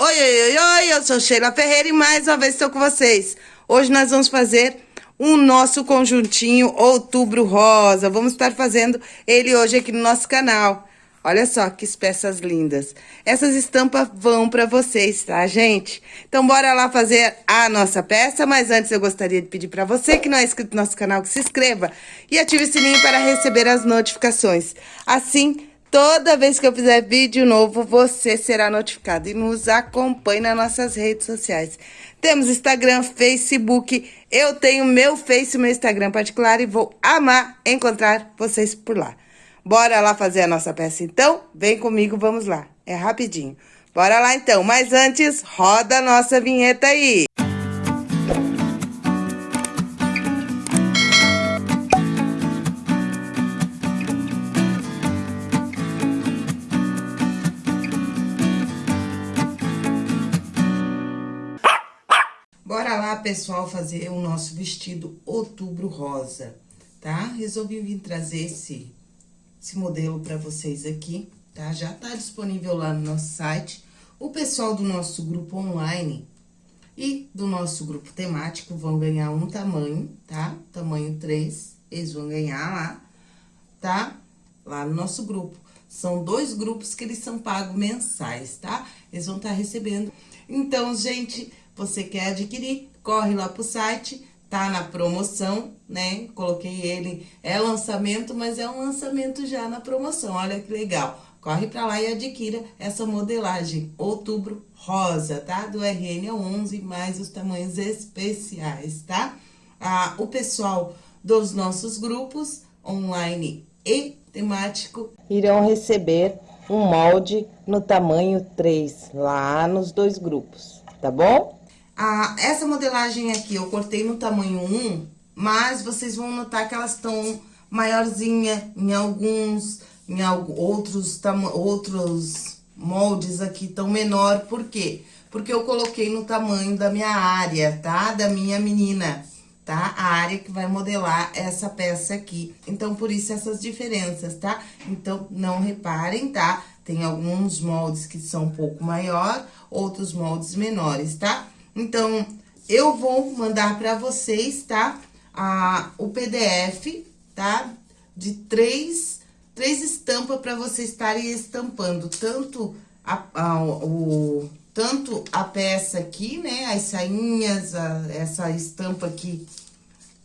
Oi, oi, oi, oi, eu sou Sheila Ferreira e mais uma vez estou com vocês. Hoje nós vamos fazer o nosso conjuntinho Outubro Rosa. Vamos estar fazendo ele hoje aqui no nosso canal. Olha só que peças lindas. Essas estampas vão para vocês, tá, gente? Então, bora lá fazer a nossa peça. Mas antes, eu gostaria de pedir para você que não é inscrito no nosso canal, que se inscreva e ative o sininho para receber as notificações. Assim, Toda vez que eu fizer vídeo novo, você será notificado e nos acompanhe nas nossas redes sociais. Temos Instagram, Facebook, eu tenho meu Face e meu Instagram particular e vou amar encontrar vocês por lá. Bora lá fazer a nossa peça então? Vem comigo, vamos lá. É rapidinho. Bora lá então, mas antes, roda a nossa vinheta aí. Pessoal, fazer o nosso vestido outubro rosa, tá? Resolvi vir trazer esse, esse modelo para vocês aqui, tá? Já tá disponível lá no nosso site. O pessoal do nosso grupo online e do nosso grupo temático vão ganhar um tamanho, tá? Tamanho 3, eles vão ganhar lá, tá? Lá no nosso grupo. São dois grupos que eles são pagos mensais, tá? Eles vão estar tá recebendo. Então, gente, você quer adquirir, corre lá pro site, tá na promoção, né? Coloquei ele, é lançamento, mas é um lançamento já na promoção, olha que legal. Corre pra lá e adquira essa modelagem Outubro Rosa, tá? Do RN 11, mais os tamanhos especiais, tá? Ah, o pessoal dos nossos grupos, online e temático, irão receber um molde no tamanho 3, lá nos dois grupos, tá bom? Ah, essa modelagem aqui eu cortei no tamanho 1, mas vocês vão notar que elas estão maiorzinha em alguns, em outros, outros moldes aqui tão menor. Por quê? Porque eu coloquei no tamanho da minha área, tá? Da minha menina, tá? A área que vai modelar essa peça aqui. Então, por isso essas diferenças, tá? Então, não reparem, tá? Tem alguns moldes que são um pouco maior, outros moldes menores, tá? Então, eu vou mandar para vocês, tá? A, o PDF, tá? De três, três estampas para vocês estarem estampando. Tanto a, a, o, tanto a peça aqui, né? As sainhas, a, essa estampa aqui,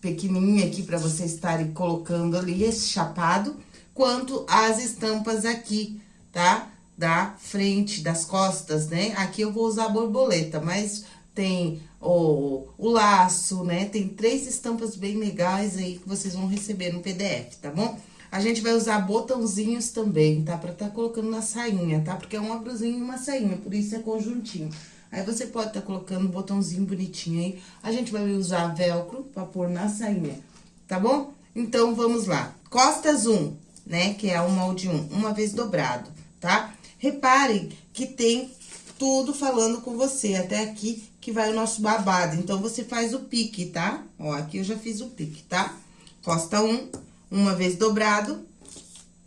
pequenininha aqui para vocês estarem colocando ali, esse chapado. Quanto as estampas aqui, tá? Da frente, das costas, né? Aqui eu vou usar borboleta, mas tem o, o laço, né? Tem três estampas bem legais aí que vocês vão receber no PDF, tá bom? A gente vai usar botãozinhos também, tá? Pra tá colocando na sainha, tá? Porque é uma brusinha e uma sainha, por isso é conjuntinho. Aí, você pode tá colocando botãozinho bonitinho aí. A gente vai usar velcro pra pôr na sainha, tá bom? Então, vamos lá. Costas 1, né? Que é o molde 1, uma vez dobrado, tá? Reparem que tem tudo falando com você, até aqui que vai o nosso babado. Então, você faz o pique, tá? Ó, aqui eu já fiz o pique, tá? Costa um, uma vez dobrado.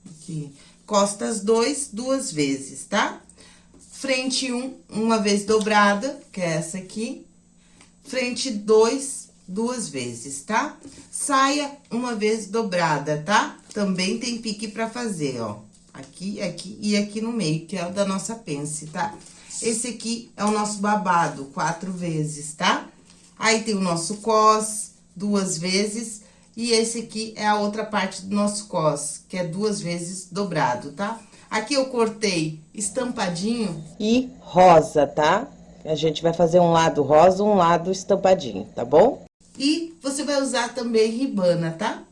Aqui. Costas dois, duas vezes, tá? Frente um, uma vez dobrada, que é essa aqui. Frente dois, duas vezes, tá? Saia uma vez dobrada, tá? Também tem pique pra fazer, ó. Aqui, aqui e aqui no meio, que é o da nossa pence, tá? Esse aqui é o nosso babado, quatro vezes, tá? Aí, tem o nosso cos, duas vezes. E esse aqui é a outra parte do nosso cos, que é duas vezes dobrado, tá? Aqui eu cortei estampadinho. E rosa, tá? A gente vai fazer um lado rosa, um lado estampadinho, tá bom? E você vai usar também ribana, tá?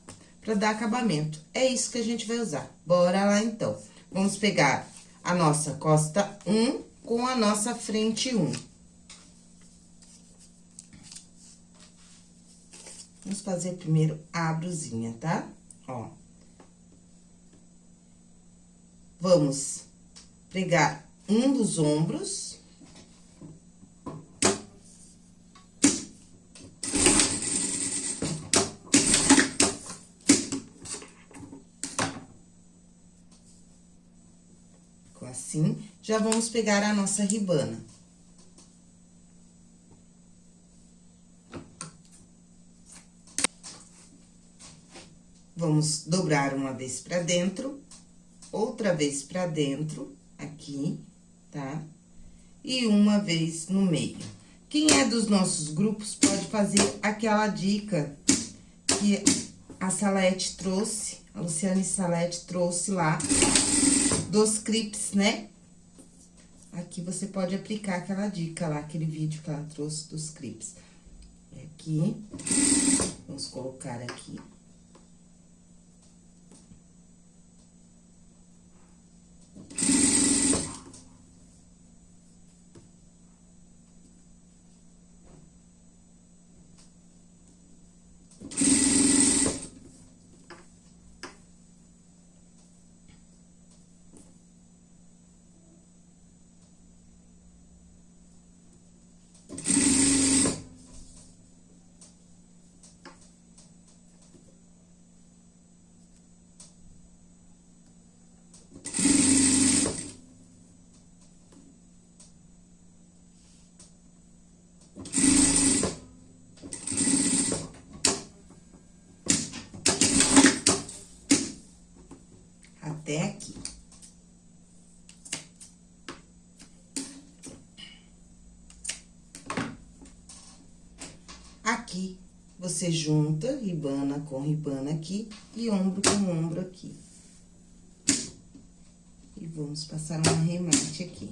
Pra dar acabamento. É isso que a gente vai usar. Bora lá, então. Vamos pegar a nossa costa 1 com a nossa frente 1. Vamos fazer primeiro a brusinha, tá? Ó. Vamos pregar um dos ombros. Assim, já vamos pegar a nossa ribana. Vamos dobrar uma vez pra dentro, outra vez pra dentro, aqui, tá? E uma vez no meio. Quem é dos nossos grupos pode fazer aquela dica que a Salete trouxe, a Luciane Salete trouxe lá dos clips, né? Aqui você pode aplicar aquela dica lá, aquele vídeo que ela trouxe dos clips. Aqui, vamos colocar aqui. Até aqui. Aqui, você junta ribana com ribana aqui e ombro com ombro aqui. E vamos passar um arremate aqui.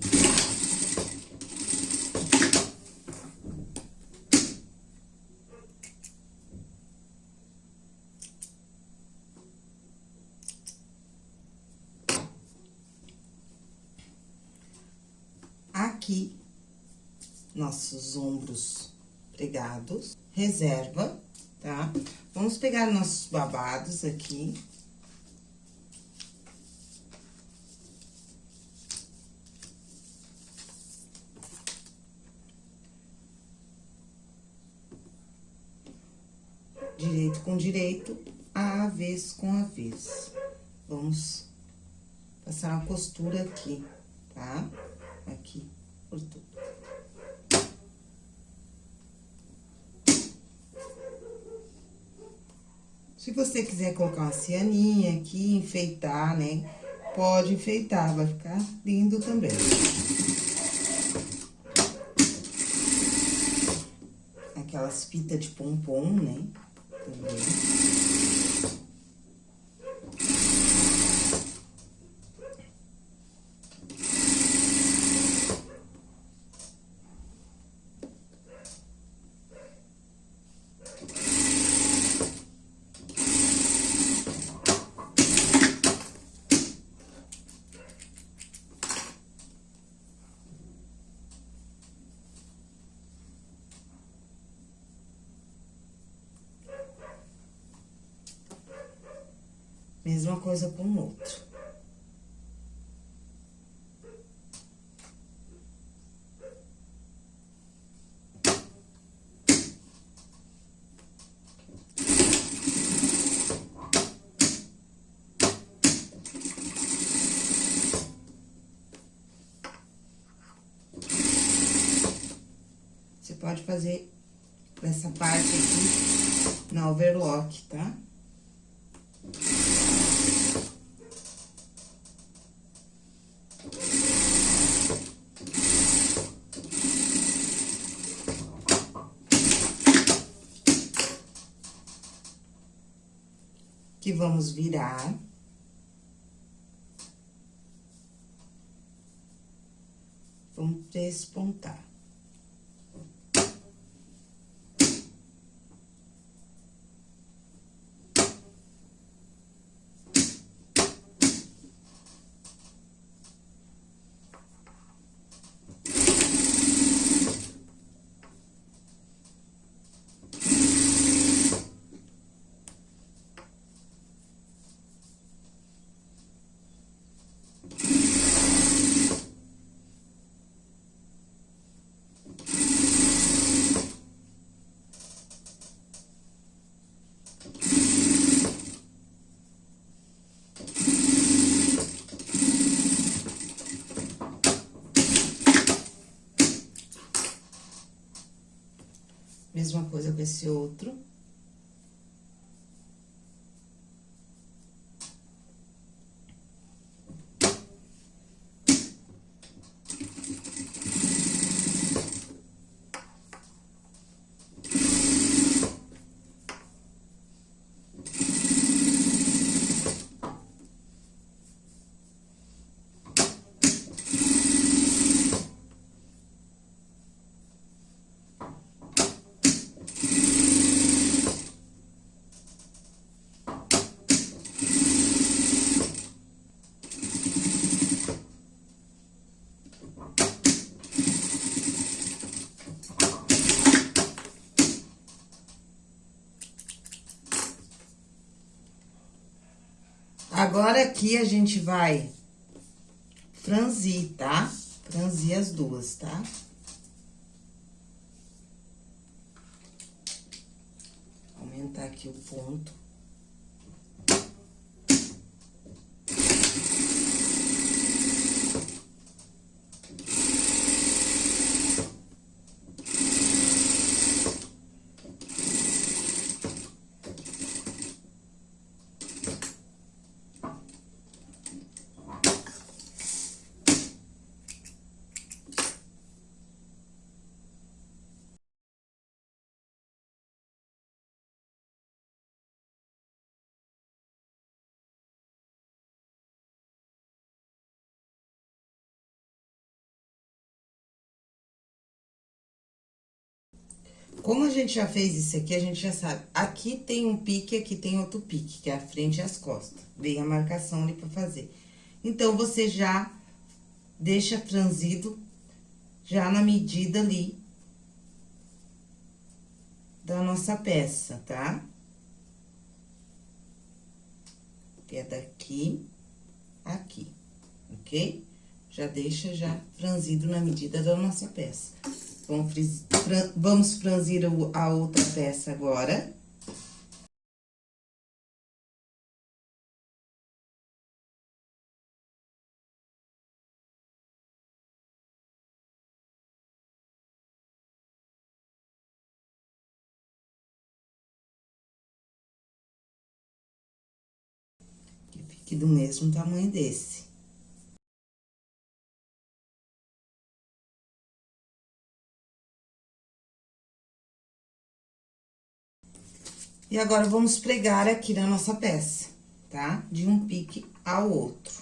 Nossos ombros pregados, reserva, tá? Vamos pegar nossos babados aqui. Direito com direito, avesso com avesso. Vamos passar uma costura aqui, tá? Aqui por tudo. Se você quiser colocar uma cianinha aqui, enfeitar, né? Pode enfeitar, vai ficar lindo também. Aquelas fitas de pompom, né? Também. Mesma coisa com o outro. Você pode fazer essa parte aqui na overlock, tá? Vamos virar. Vamos despontar. Esse outro. Agora, aqui, a gente vai franzir, tá? Franzir as duas, tá? Aumentar aqui o ponto. Como a gente já fez isso aqui, a gente já sabe. Aqui tem um pique, aqui tem outro pique, que é a frente e as costas. Vem a marcação ali pra fazer. Então, você já deixa franzido, já na medida ali da nossa peça, tá? Que é daqui, aqui, ok? Já deixa já franzido na medida da nossa peça. Vamos, fran, vamos franzir a outra peça agora. Que do mesmo tamanho desse. E agora, vamos pregar aqui na nossa peça, tá? De um pique ao outro.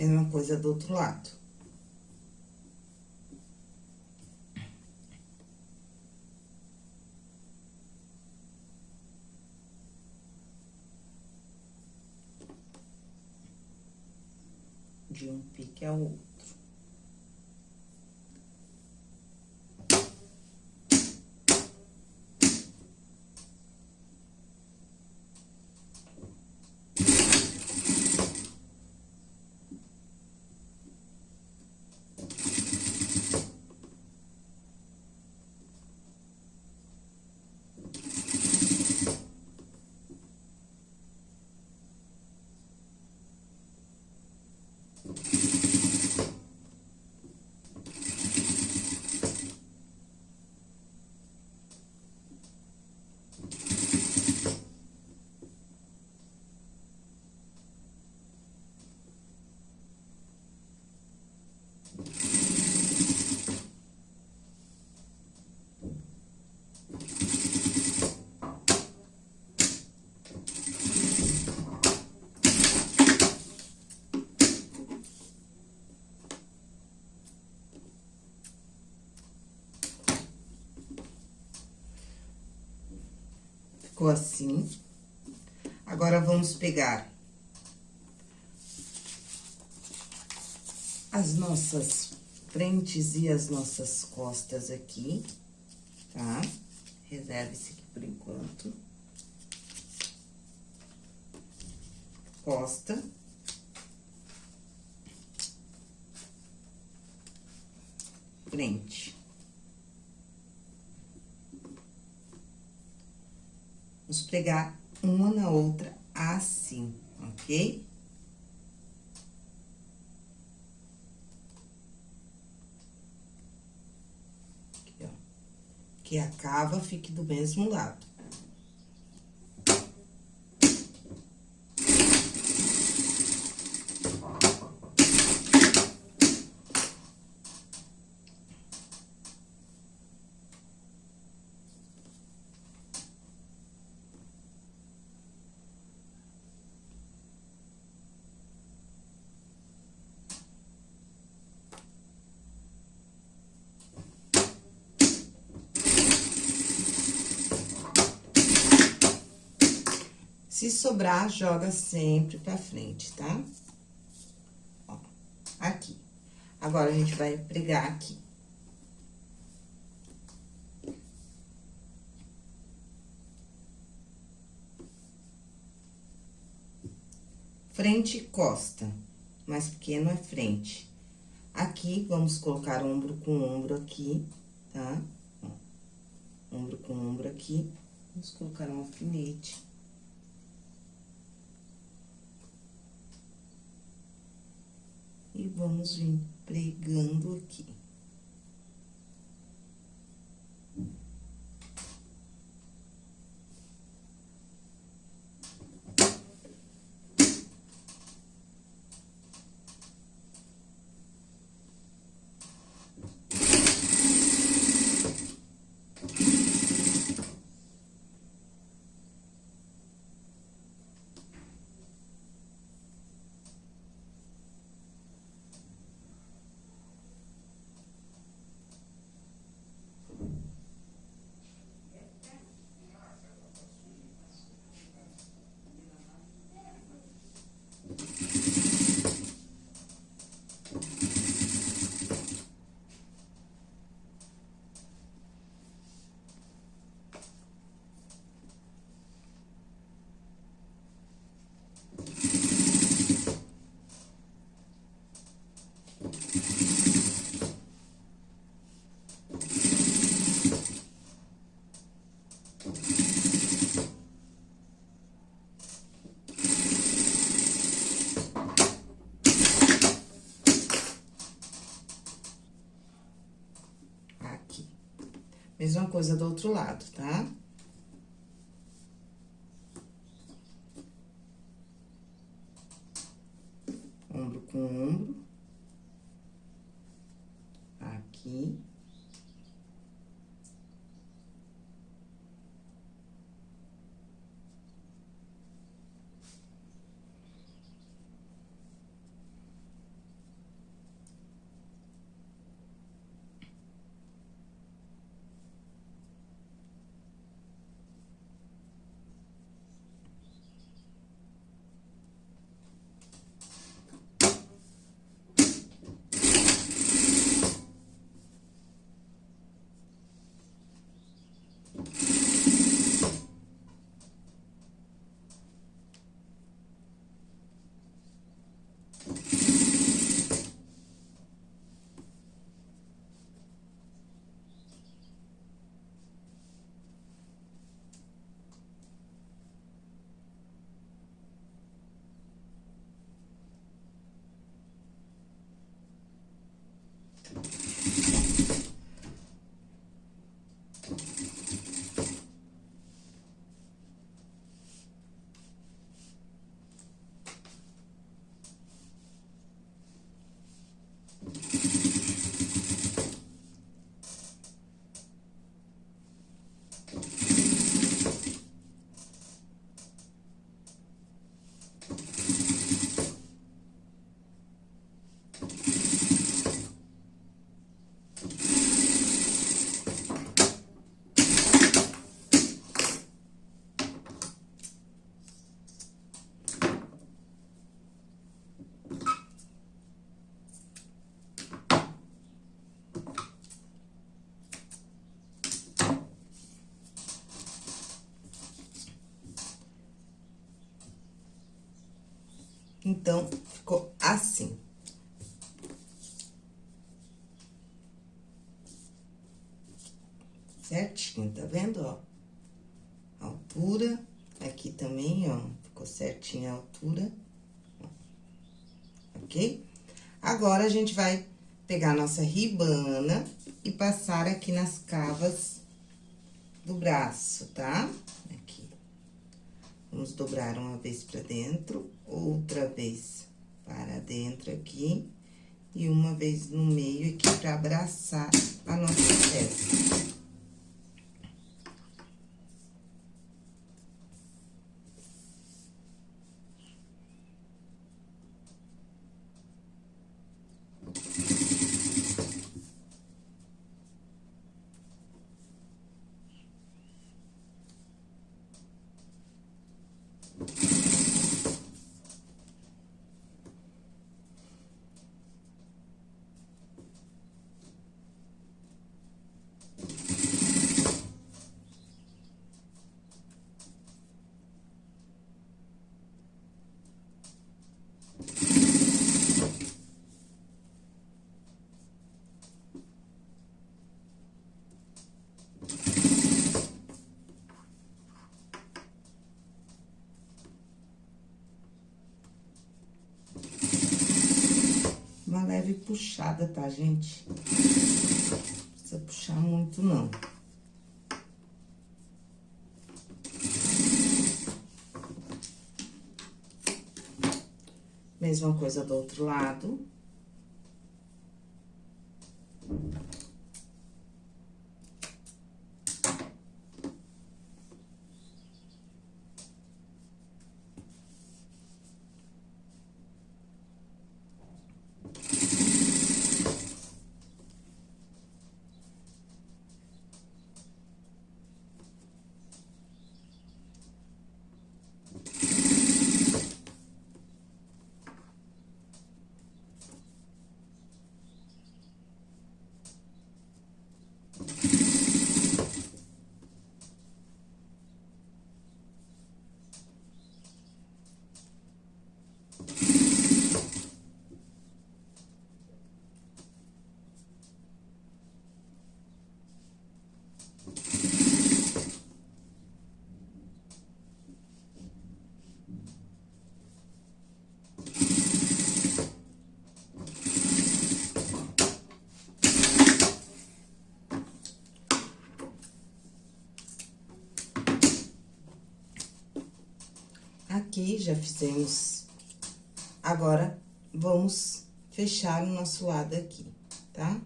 Mesma coisa do outro lado. De um pique ao outro. Ficou assim. Agora, vamos pegar as nossas frentes e as nossas costas aqui, tá? Reserve esse aqui por enquanto. Costa. Frente. Vamos pregar uma na outra assim, ok? Aqui, ó. Que a cava fique do mesmo lado. Se sobrar, joga sempre pra frente, tá? Ó, aqui. Agora, a gente vai pregar aqui. Frente e costa, mais pequeno é frente. Aqui, vamos colocar ombro com ombro aqui, tá? Ombro com ombro aqui. Vamos colocar um alfinete. E vamos vir pregando aqui. Mesma coisa do outro lado, tá? Então, ficou assim. Certinho, tá vendo, ó? Altura. Aqui também, ó, ficou certinha a altura. Ok? Agora, a gente vai pegar a nossa ribana e passar aqui nas cavas do braço, tá? Aqui. Vamos dobrar uma vez pra dentro, outra vez para dentro aqui e uma vez no meio aqui pra abraçar a nossa peça. Puxada, tá, gente? Não precisa puxar muito, não. Mesma coisa do outro lado. Aqui, já fizemos. Agora, vamos fechar o nosso lado aqui, tá? Tá?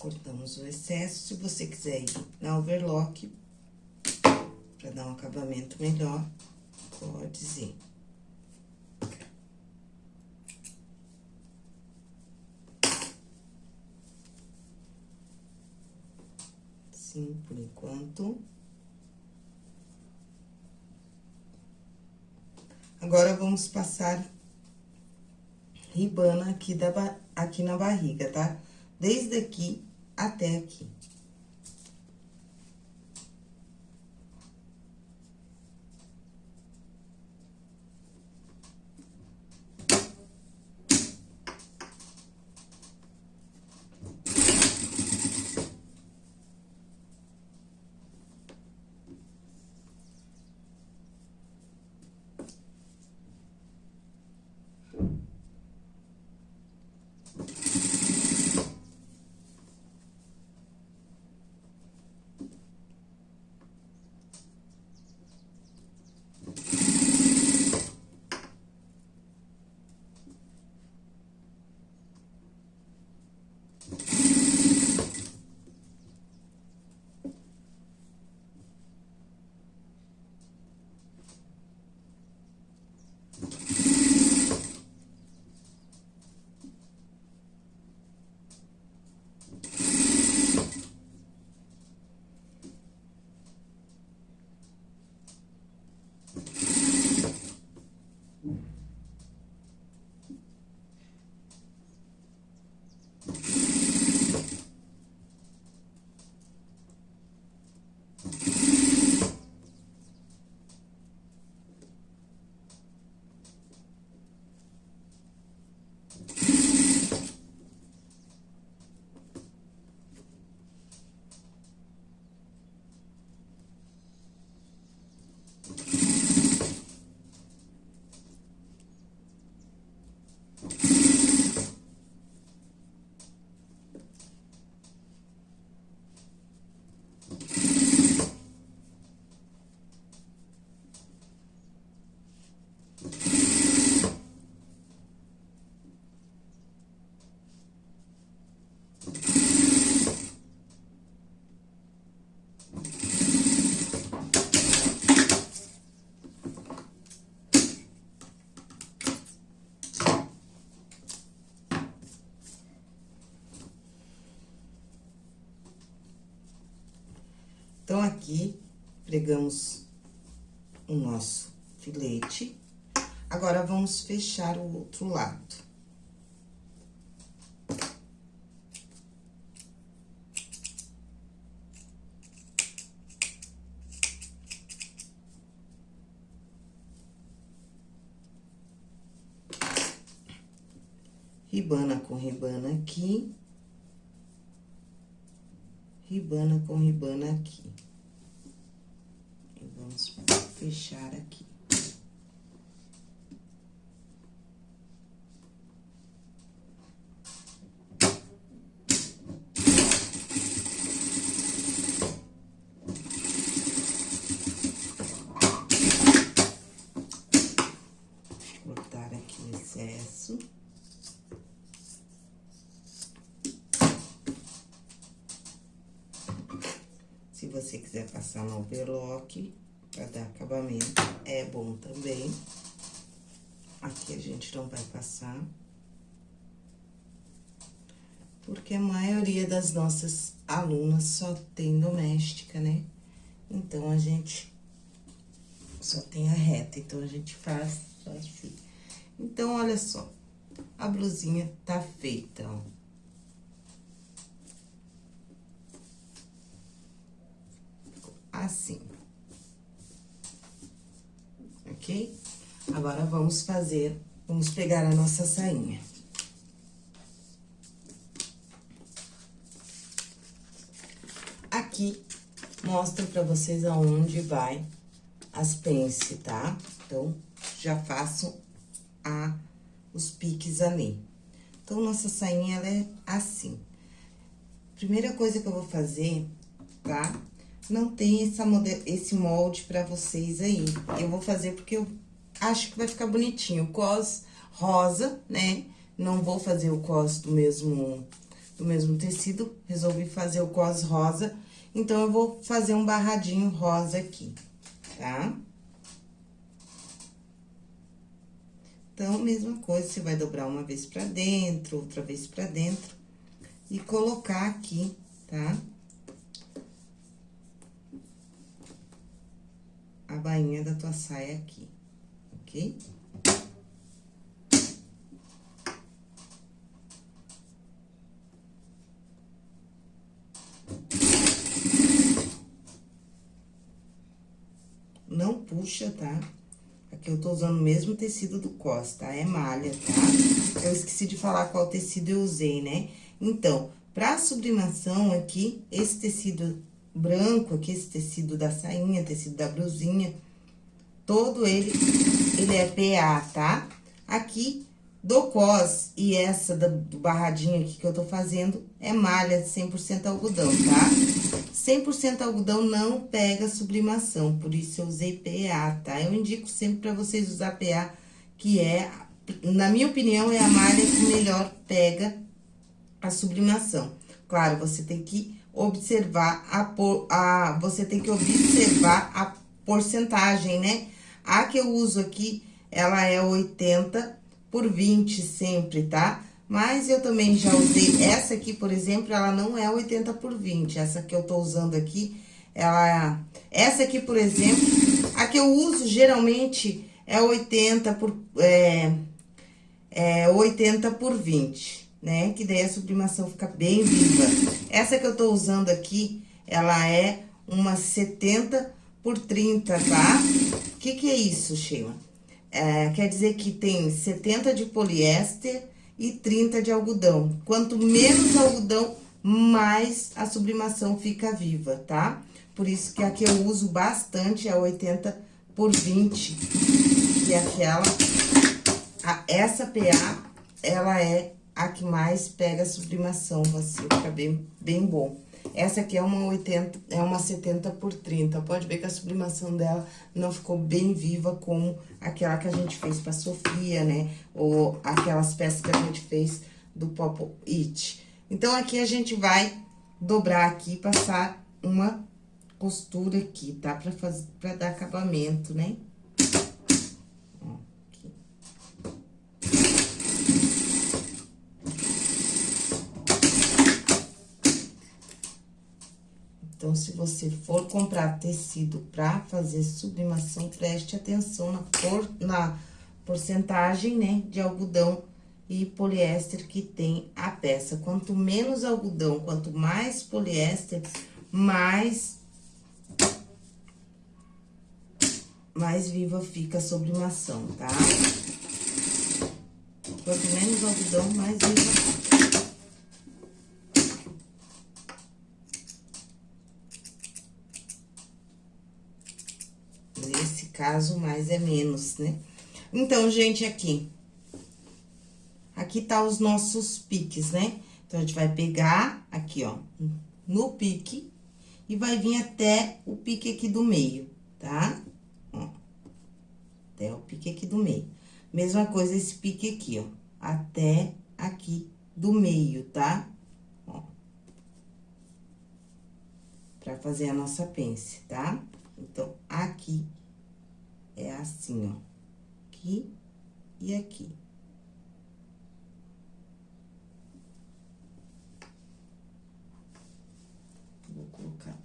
Cortamos o excesso, se você quiser ir na overlock, pra dar um acabamento melhor, pode ir. Sim, por enquanto. Agora, vamos passar ribana aqui, da, aqui na barriga, tá? Desde aqui até aqui. Então, aqui, pregamos o nosso filete. Agora, vamos fechar o outro lado. Ribana com ribana aqui ribana com ribana aqui. E vamos fechar aqui. Cortar aqui o excesso. Se você quiser passar no overlock, para dar acabamento, é bom também. Aqui a gente não vai passar. Porque a maioria das nossas alunas só tem doméstica, né? Então, a gente só tem a reta, então a gente faz assim. Então, olha só, a blusinha tá feita, ó. Assim. Ok? Agora, vamos fazer, vamos pegar a nossa sainha. Aqui, mostra pra vocês aonde vai as pence, tá? Então, já faço a, os piques ali. Então, nossa sainha, ela é assim. Primeira coisa que eu vou fazer, tá? Não tem essa esse molde pra vocês aí. Eu vou fazer porque eu acho que vai ficar bonitinho. Cos rosa, né? Não vou fazer o cos do mesmo, do mesmo tecido, resolvi fazer o cos rosa. Então, eu vou fazer um barradinho rosa aqui, tá? Então, mesma coisa, você vai dobrar uma vez pra dentro, outra vez pra dentro. E colocar aqui, tá? Tá? A bainha da tua saia aqui, ok? Não puxa, tá? Aqui eu tô usando o mesmo tecido do cos, tá? É malha, tá? Eu esqueci de falar qual tecido eu usei, né? Então, pra sublimação aqui, esse tecido branco aqui, esse tecido da sainha, tecido da blusinha, todo ele, ele é PA, tá? Aqui, do cos e essa do, barradinho aqui que eu tô fazendo, é malha 100% algodão, tá? 100% algodão não pega sublimação, por isso eu usei PA, tá? Eu indico sempre pra vocês usar PA, que é, na minha opinião, é a malha que melhor pega a sublimação. Claro, você tem que observar a, a você tem que observar a porcentagem, né? A que eu uso aqui, ela é 80 por 20 sempre, tá? Mas eu também já usei, essa aqui, por exemplo, ela não é 80 por 20. Essa que eu tô usando aqui, ela... Essa aqui, por exemplo, a que eu uso geralmente é 80 por... É, é 80 por 20 né? Que daí a sublimação fica bem viva. Essa que eu tô usando aqui, ela é uma 70 por 30, tá? O que que é isso, Sheila? É, quer dizer que tem 70 de poliéster e 30 de algodão. Quanto menos algodão, mais a sublimação fica viva, tá? Por isso que a que eu uso bastante é 80 por 20, que é aquela... A, essa PA, ela é a que mais pega a sublimação, assim, fica bem, bem bom. Essa aqui é uma 80, é uma 70 por 30. Pode ver que a sublimação dela não ficou bem viva como aquela que a gente fez pra Sofia, né? Ou aquelas peças que a gente fez do Pop It. Então, aqui a gente vai dobrar aqui passar uma costura aqui, tá? Pra, fazer, pra dar acabamento, né? Então, se você for comprar tecido para fazer sublimação, preste atenção na, por, na porcentagem, né, de algodão e poliéster que tem a peça. Quanto menos algodão, quanto mais poliéster, mais mais viva fica a sublimação, tá? Quanto menos algodão, mais viva fica. Nesse caso, mais é menos, né? Então, gente, aqui. Aqui tá os nossos piques, né? Então, a gente vai pegar aqui, ó, no pique e vai vir até o pique aqui do meio, tá? até o pique aqui do meio. Mesma coisa esse pique aqui, ó, até aqui do meio, tá? Ó. Pra fazer a nossa pence, tá? Então, aqui é assim, ó, aqui e aqui. Vou colocar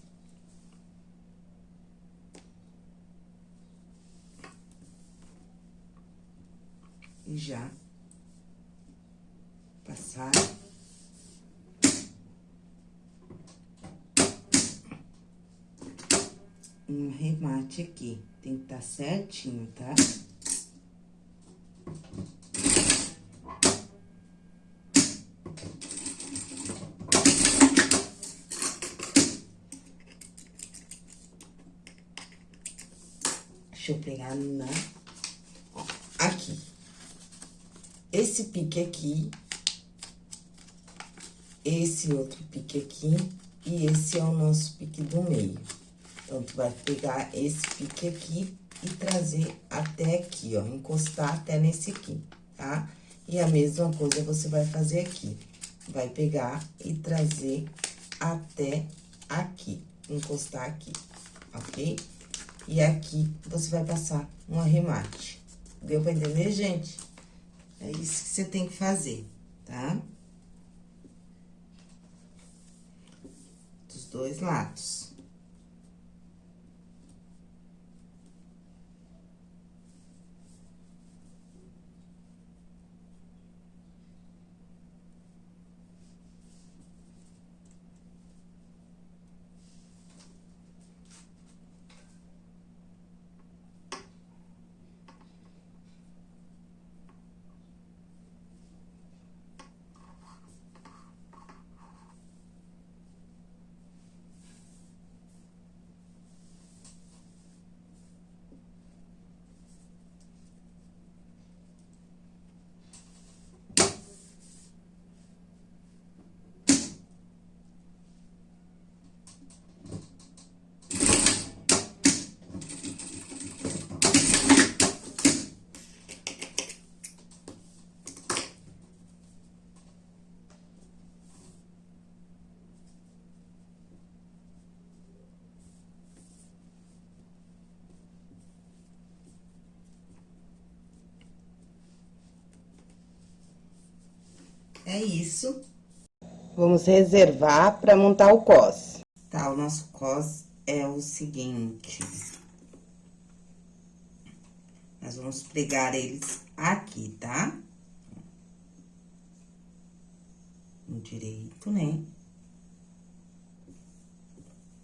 e já passar. Um remate aqui, tem que estar tá certinho, tá? Deixa eu pegar na esse pique aqui, esse outro pique aqui, e esse é o nosso pique do meio. Então, tu vai pegar esse pique aqui e trazer até aqui, ó, encostar até nesse aqui, tá? E a mesma coisa você vai fazer aqui. Vai pegar e trazer até aqui, encostar aqui, ok? E aqui você vai passar um arremate. Deu pra entender, gente? É isso que você tem que fazer, tá? Dos dois lados. É isso. Vamos reservar para montar o cos. Tá, o nosso cos é o seguinte. Nós vamos pregar eles aqui, tá? No direito, né?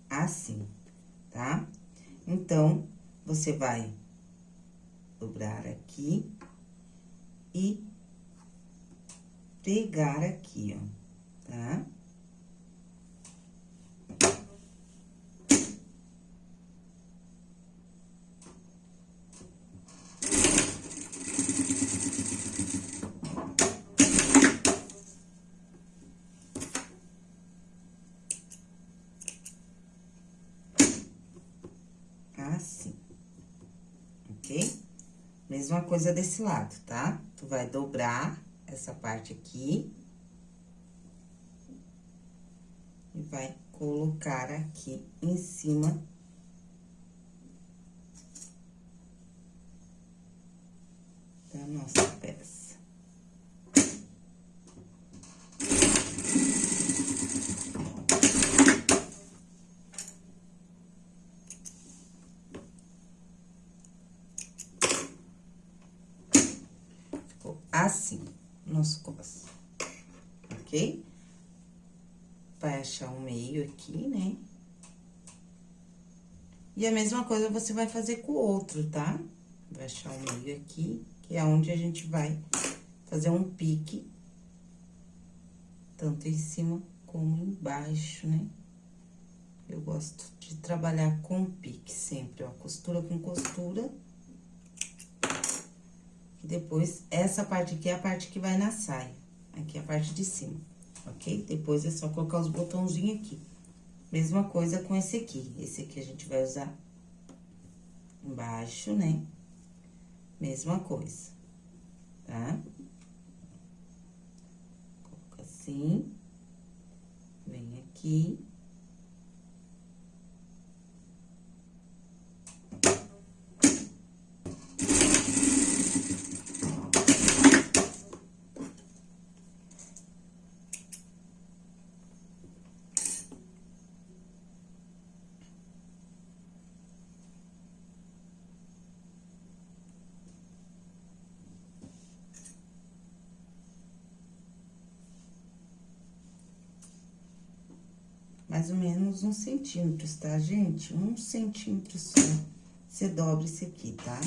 Assim, tá? Então, você vai dobrar aqui e pegar aqui, ó, tá? Assim, ok? Mesma coisa desse lado, tá? Tu vai dobrar essa parte aqui. E vai colocar aqui em cima da nossa peça. ok? Vai achar um meio aqui, né? E a mesma coisa você vai fazer com o outro, tá? Vai achar um meio aqui, que é onde a gente vai fazer um pique, tanto em cima como embaixo, né? Eu gosto de trabalhar com pique sempre, ó, costura com costura. E depois, essa parte aqui é a parte que vai na saia. Aqui é a parte de cima, ok? Depois é só colocar os botãozinhos aqui. Mesma coisa com esse aqui. Esse aqui a gente vai usar embaixo, né? Mesma coisa, tá? Coloca assim. Vem aqui. Mais ou menos um centímetro, tá, gente? Um centímetro só. Você dobra esse aqui, tá?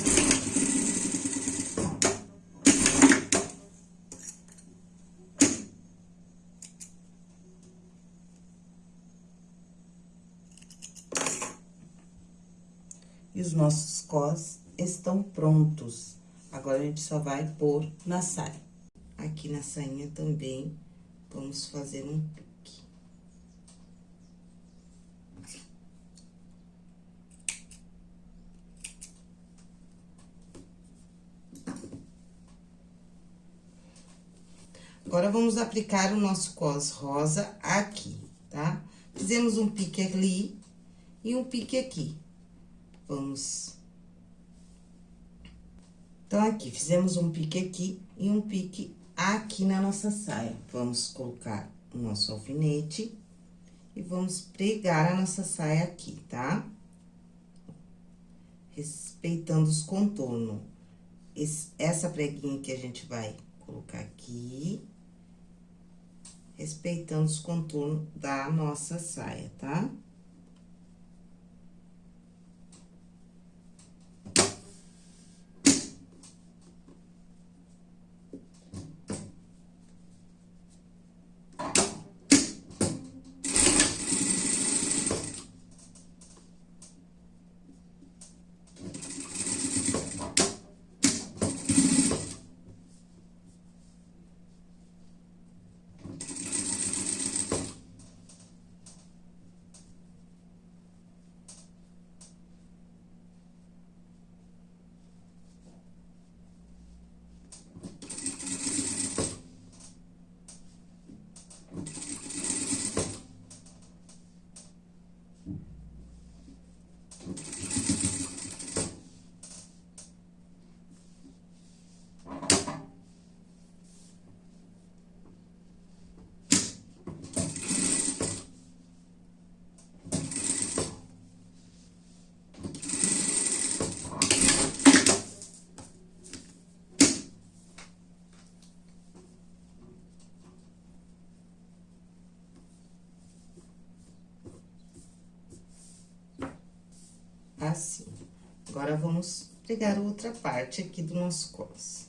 E os nossos cós estão prontos. Agora, a gente só vai pôr na saia. Aqui na sainha também, vamos fazer um Agora, vamos aplicar o nosso cos rosa aqui, tá? Fizemos um pique ali e um pique aqui. Vamos... Então, aqui, fizemos um pique aqui e um pique aqui na nossa saia. Vamos colocar o nosso alfinete e vamos pregar a nossa saia aqui, tá? Respeitando os contornos. Esse, essa preguinha que a gente vai colocar aqui respeitando os contornos da nossa saia, tá? Assim. Agora, vamos pegar outra parte aqui do nosso cos.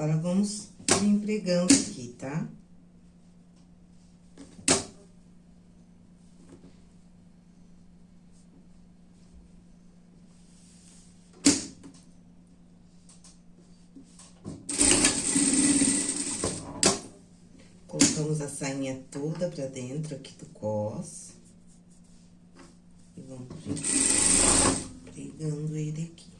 Agora, vamos empregando aqui, tá? Colocamos a sainha toda pra dentro aqui do cos. E vamos pregando ele aqui.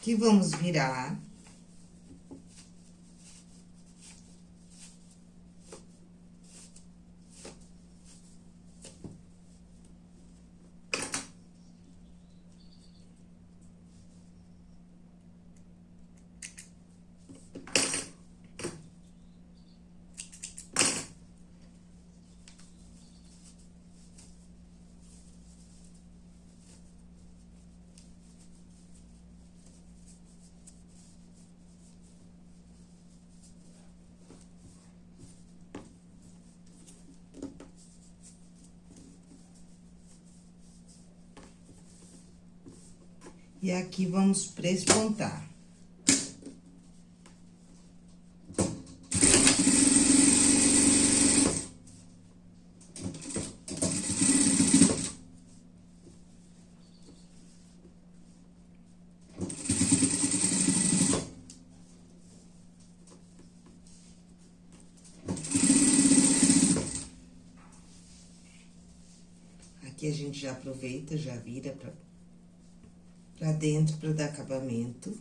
Aqui vamos virar. E aqui vamos prespontar. Aqui a gente já aproveita, já vira pra pra dentro para dar acabamento.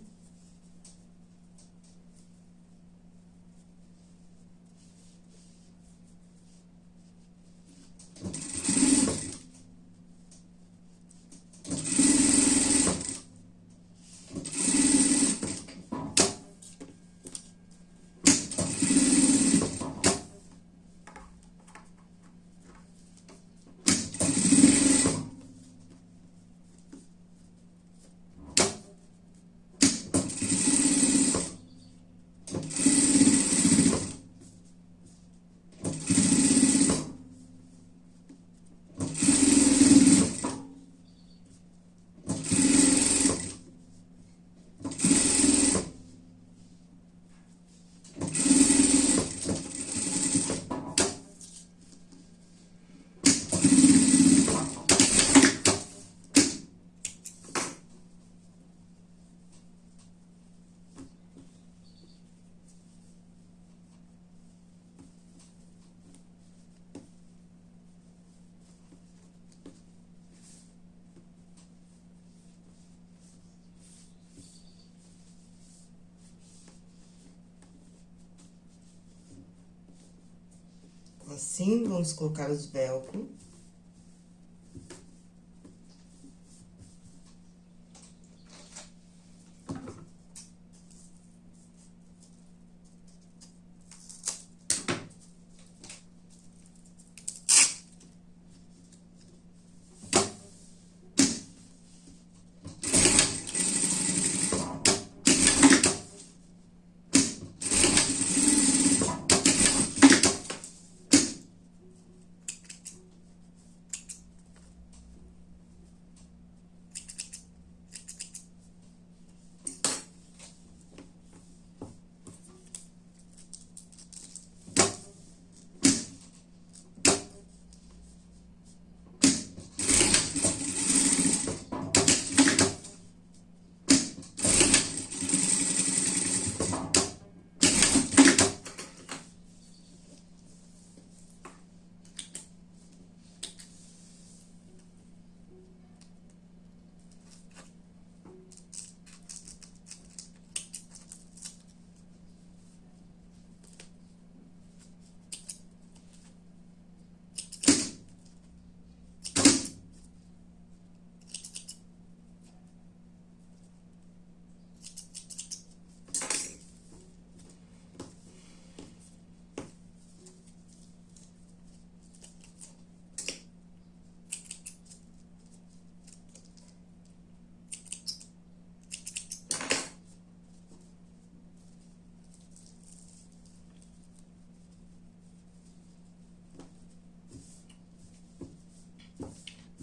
Assim, vamos colocar os velcro.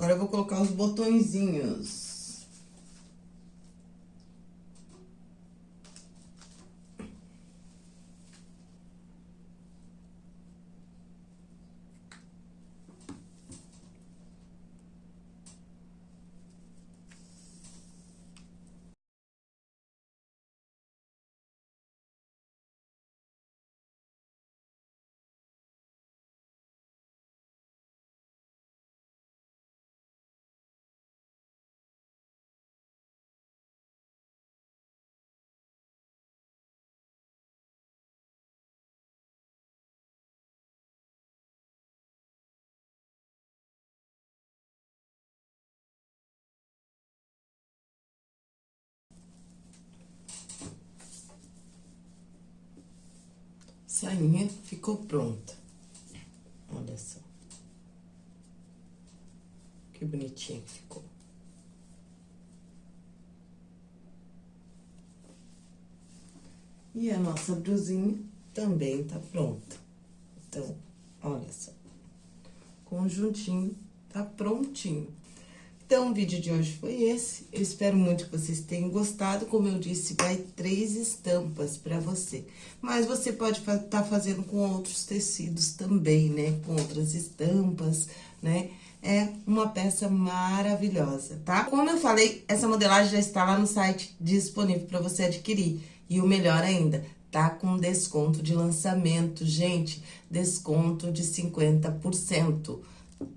Agora eu vou colocar os botõezinhos. Sainha ficou pronta. Olha só. Que bonitinha que ficou. E a nossa blusinha também tá pronta. Então, olha só. Conjuntinho tá prontinho. Então, o vídeo de hoje foi esse. Eu espero muito que vocês tenham gostado. Como eu disse, vai três estampas pra você. Mas você pode estar tá fazendo com outros tecidos também, né? Com outras estampas, né? É uma peça maravilhosa, tá? Como eu falei, essa modelagem já está lá no site disponível para você adquirir. E o melhor ainda, tá com desconto de lançamento, gente. Desconto de 50%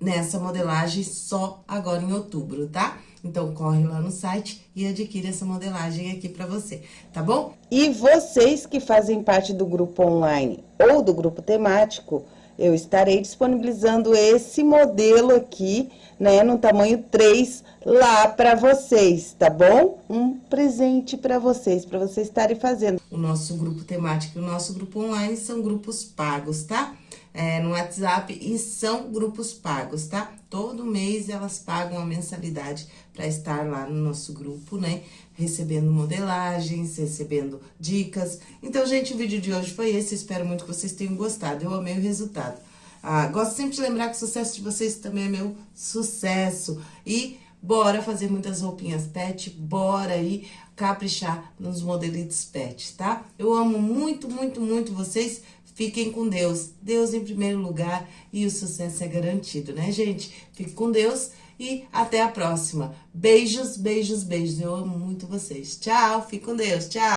nessa modelagem só agora em outubro, tá? Então, corre lá no site e adquire essa modelagem aqui pra você, tá bom? E vocês que fazem parte do grupo online ou do grupo temático, eu estarei disponibilizando esse modelo aqui, né, no tamanho 3, lá para vocês, tá bom? Um presente para vocês, para vocês estarem fazendo. O nosso grupo temático e o nosso grupo online são grupos pagos, tá? É, no WhatsApp e são grupos pagos, tá? Todo mês elas pagam a mensalidade para estar lá no nosso grupo, né? Recebendo modelagens, recebendo dicas. Então, gente, o vídeo de hoje foi esse. Espero muito que vocês tenham gostado. Eu amei o resultado. Ah, gosto sempre de lembrar que o sucesso de vocês também é meu sucesso. E bora fazer muitas roupinhas pet, bora aí caprichar nos modelitos pet, tá? Eu amo muito, muito, muito vocês. Fiquem com Deus. Deus em primeiro lugar e o sucesso é garantido, né, gente? Fique com Deus e até a próxima. Beijos, beijos, beijos. Eu amo muito vocês. Tchau, fique com Deus. Tchau.